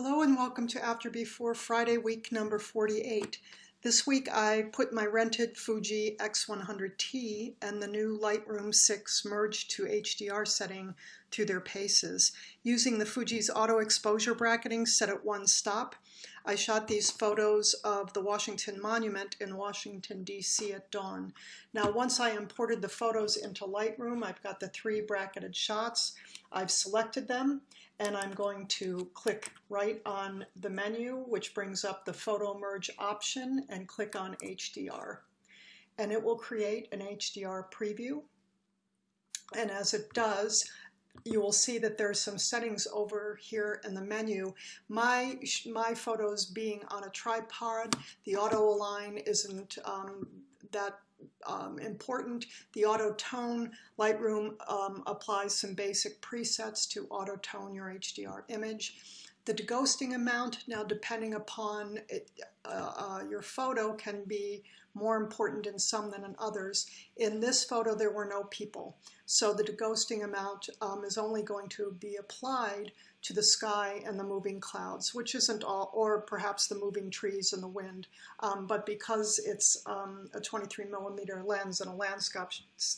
Hello and welcome to After Before Friday week number 48. This week I put my rented Fuji X100T and the new Lightroom 6 merged to HDR setting through their paces. Using the Fuji's auto exposure bracketing set at one stop, I shot these photos of the Washington Monument in Washington, D.C. at dawn. Now once I imported the photos into Lightroom, I've got the three bracketed shots. I've selected them and I'm going to click right on the menu, which brings up the photo merge option and click on HDR. And it will create an HDR preview. And as it does, you will see that there's some settings over here in the menu. My, my photos being on a tripod, the auto align isn't um, that um, important. The auto tone, Lightroom um, applies some basic presets to auto tone your HDR image. The deghosting amount, now depending upon it, uh, uh, your photo, can be more important in some than in others. In this photo, there were no people. So the deghosting amount um, is only going to be applied to the sky and the moving clouds, which isn't all, or perhaps the moving trees and the wind. Um, but because it's um, a 23 millimeter lens and a landscape,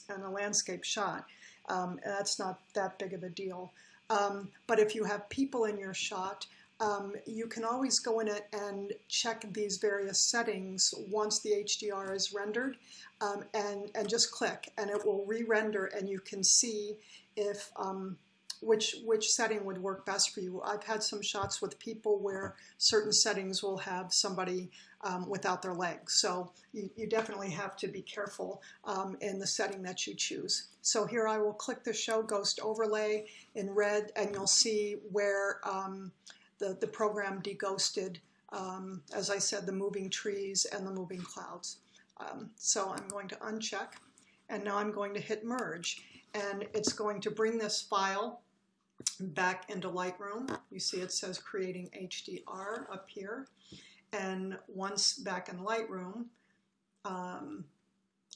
and a landscape shot, um, that's not that big of a deal. Um, but if you have people in your shot, um, you can always go in it and check these various settings once the HDR is rendered um, and, and just click and it will re-render and you can see if um, which which setting would work best for you. I've had some shots with people where certain settings will have somebody um, without their legs. So you, you, definitely have to be careful um, in the setting that you choose. So here I will click the Show Ghost Overlay in red and you'll see where um, the, the program deghosted, um, as I said, the moving trees and the moving clouds. Um, so I'm going to uncheck and now I'm going to hit merge and it's going to bring this file back into Lightroom. You see it says creating HDR up here. And once back in Lightroom, um,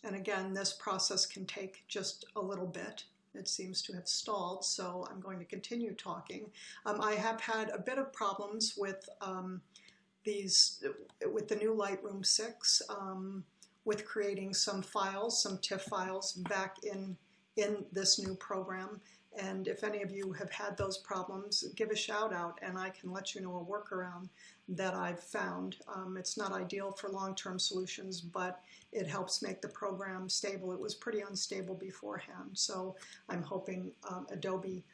and again, this process can take just a little bit. It seems to have stalled, so I'm going to continue talking. Um, I have had a bit of problems with um, these, with the new Lightroom 6, um, with creating some files, some TIFF files back in, in this new program. And if any of you have had those problems, give a shout out and I can let you know a workaround that I've found. Um, it's not ideal for long-term solutions, but it helps make the program stable. It was pretty unstable beforehand, so I'm hoping um, Adobe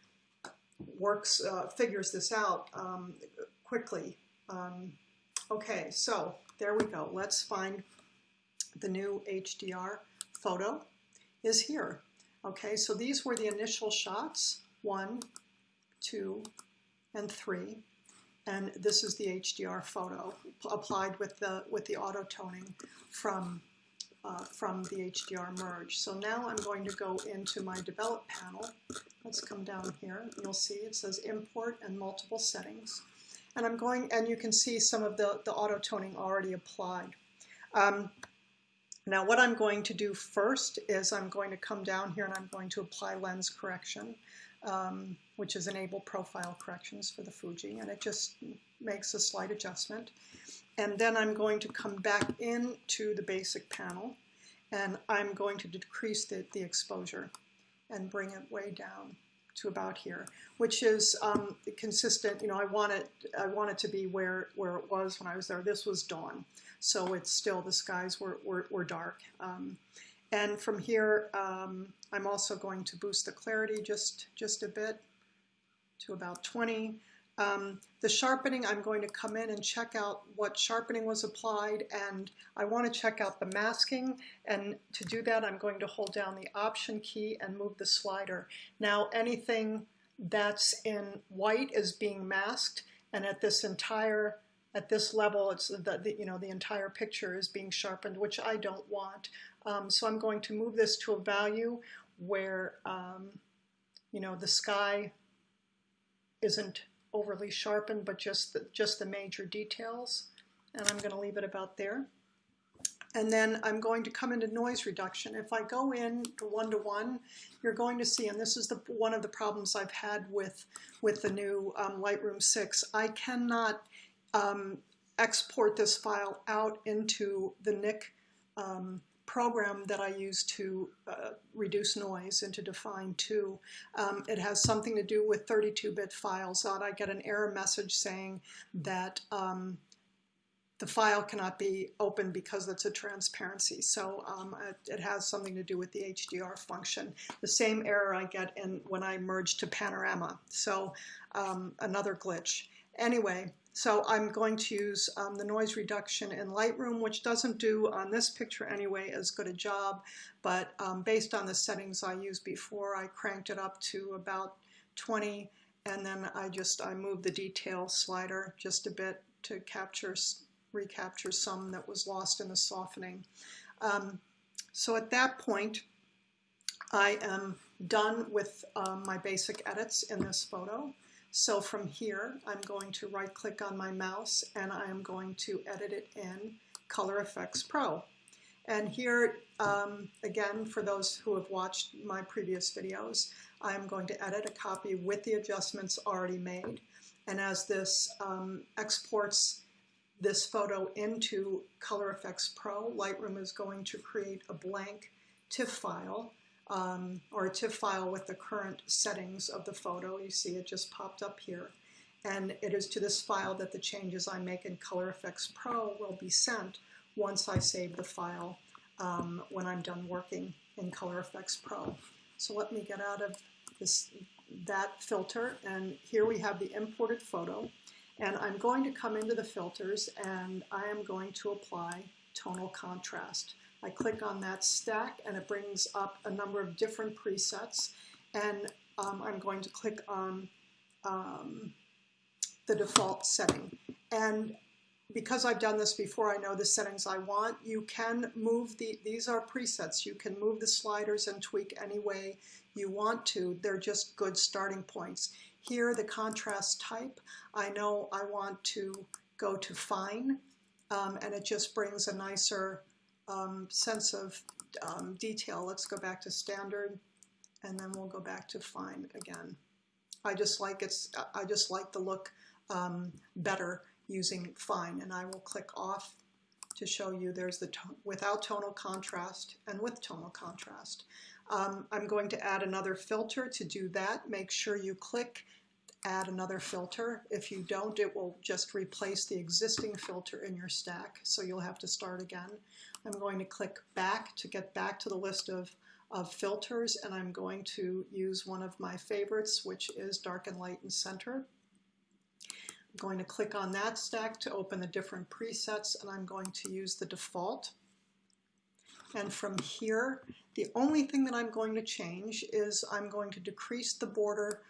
works, uh, figures this out um, quickly. Um, okay, so there we go. Let's find the new HDR photo is here. Okay, so these were the initial shots, one, two, and three. And this is the HDR photo applied with the, with the auto toning from, uh, from the HDR merge. So now I'm going to go into my develop panel. Let's come down here. You'll see it says import and multiple settings. And I'm going, and you can see some of the, the auto toning already applied. Um, now what I'm going to do first is I'm going to come down here and I'm going to apply lens correction, um, which is enable profile corrections for the Fuji, and it just makes a slight adjustment. And then I'm going to come back into the basic panel and I'm going to decrease the, the exposure and bring it way down to about here, which is um, consistent. You know, I want it, I want it to be where, where it was when I was there. This was dawn, so it's still, the skies were, were, were dark. Um, and from here, um, I'm also going to boost the clarity just, just a bit to about 20. Um, the sharpening, I'm going to come in and check out what sharpening was applied and I want to check out the masking and to do that I'm going to hold down the option key and move the slider. Now anything that's in white is being masked and at this entire at this level it's the, the you know the entire picture is being sharpened which I don't want. Um, so I'm going to move this to a value where um, you know the sky isn't overly sharpened, but just the, just the major details. And I'm going to leave it about there. And then I'm going to come into noise reduction. If I go in one-to-one, you're going to see, and this is the one of the problems I've had with, with the new um, Lightroom 6, I cannot um, export this file out into the Nik um, program that I use to uh, reduce noise into Dfine 2. Um, it has something to do with 32-bit files. That I get an error message saying that um, the file cannot be opened because it's a transparency. So um, it, it, has something to do with the HDR function. The same error I get in when I merge to Panorama. So um, another glitch. Anyway, so I'm going to use um, the noise reduction in Lightroom, which doesn't do on this picture anyway as good a job, but um, based on the settings I used before, I cranked it up to about 20, and then I just I moved the detail slider just a bit to capture recapture some that was lost in the softening. Um, so at that point, I am done with um, my basic edits in this photo. So from here, I'm going to right click on my mouse and I am going to edit it in Color Efex Pro. And here, um, again, for those who have watched my previous videos, I'm going to edit a copy with the adjustments already made. And as this um, exports this photo into Color Efex Pro, Lightroom is going to create a blank TIFF file um, or a TIFF file with the current settings of the photo. You see it just popped up here. And it is to this file that the changes I make in Color Efex Pro will be sent once I save the file um, when I'm done working in Color Efex Pro. So let me get out of this that filter and here we have the imported photo and I'm going to come into the filters and I am going to apply tonal contrast. I click on that stack and it brings up a number of different presets and um, I'm going to click on um, the default setting. And because I've done this before, I know the settings I want. You can move the, these are presets. You can move the sliders and tweak any way you want to. They're just good starting points. Here, the contrast type, I know I want to go to fine, um, and it just brings a nicer um, sense of um, detail. Let's go back to standard, and then we'll go back to fine again. I just like it's. I just like the look um, better using fine, and I will click off to show you there's the without tonal contrast and with tonal contrast. Um, I'm going to add another filter to do that. Make sure you click add another filter. If you don't, it will just replace the existing filter in your stack, so you'll have to start again. I'm going to click back to get back to the list of, of filters, and I'm going to use one of my favorites, which is Darken Lighten Center. I'm going to click on that stack to open the different presets, and I'm going to use the default. And from here, the only thing that I'm going to change is I'm going to decrease the border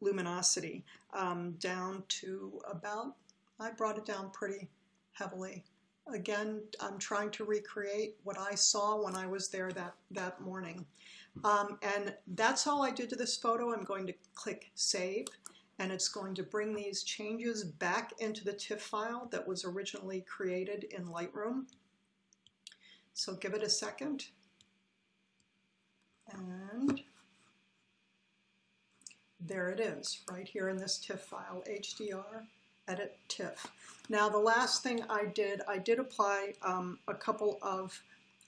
luminosity um, down to about, I brought it down pretty heavily. Again, I'm trying to recreate what I saw when I was there that, that morning. Um, and that's all I did to this photo. I'm going to click Save, and it's going to bring these changes back into the TIFF file that was originally created in Lightroom. So give it a second. And there it is, right here in this TIFF file, HDR, edit TIFF. Now the last thing I did, I did apply um, a couple of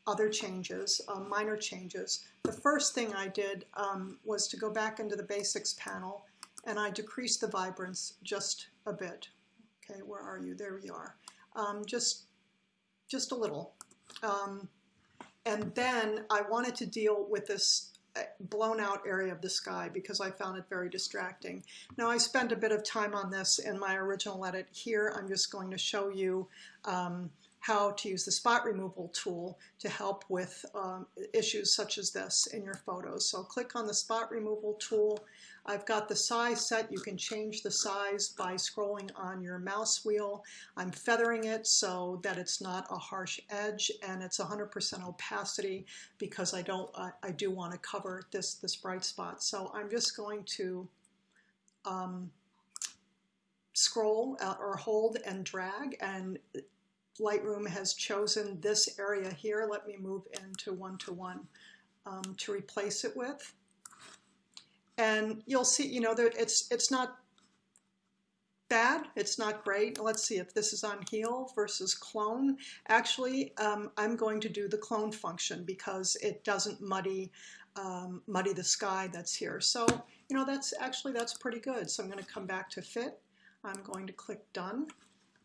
other changes, uh, minor changes. The first thing I did um, was to go back into the basics panel and I decreased the vibrance just a bit. Okay, where are you? There we are. Um, just, just a little. Um, and then I wanted to deal with this blown out area of the sky because I found it very distracting. Now I spent a bit of time on this in my original edit. Here I'm just going to show you um, how to use the spot removal tool to help with um, issues such as this in your photos. So click on the spot removal tool I've got the size set. You can change the size by scrolling on your mouse wheel. I'm feathering it so that it's not a harsh edge and it's 100% opacity because I don't, uh, I do want to cover this, this bright spot. So I'm just going to um, scroll uh, or hold and drag and Lightroom has chosen this area here. Let me move into one-to-one um, to replace it with. And you'll see, you know, that it's, it's not bad. It's not great. Let's see if this is on heal versus clone. Actually, um, I'm going to do the clone function because it doesn't muddy um, muddy the sky that's here. So, you know, that's actually, that's pretty good. So I'm going to come back to fit. I'm going to click done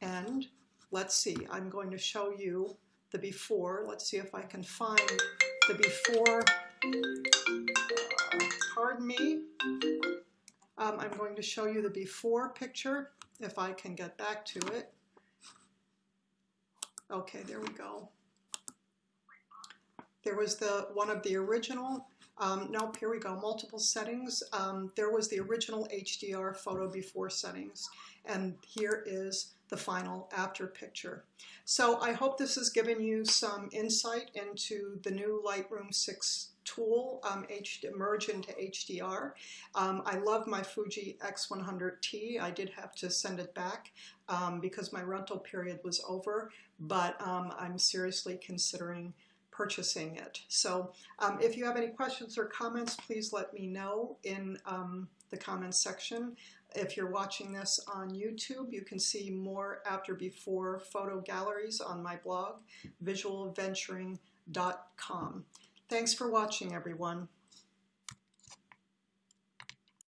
and let's see, I'm going to show you the before. Let's see if I can find the before, uh, pardon me. Um, I'm going to show you the before picture if I can get back to it. Okay, there we go. There was the one of the original um, here we go, multiple settings. Um, there was the original HDR photo before settings, and here is the final after picture. So I hope this has given you some insight into the new Lightroom 6 tool, um, H merge into HDR. Um, I love my Fuji X100T. I did have to send it back um, because my rental period was over, but um, I'm seriously considering purchasing it. So um, if you have any questions or comments, please let me know in um, the comments section. If you're watching this on YouTube, you can see more after before photo galleries on my blog, visualventuring.com. Thanks for watching, everyone.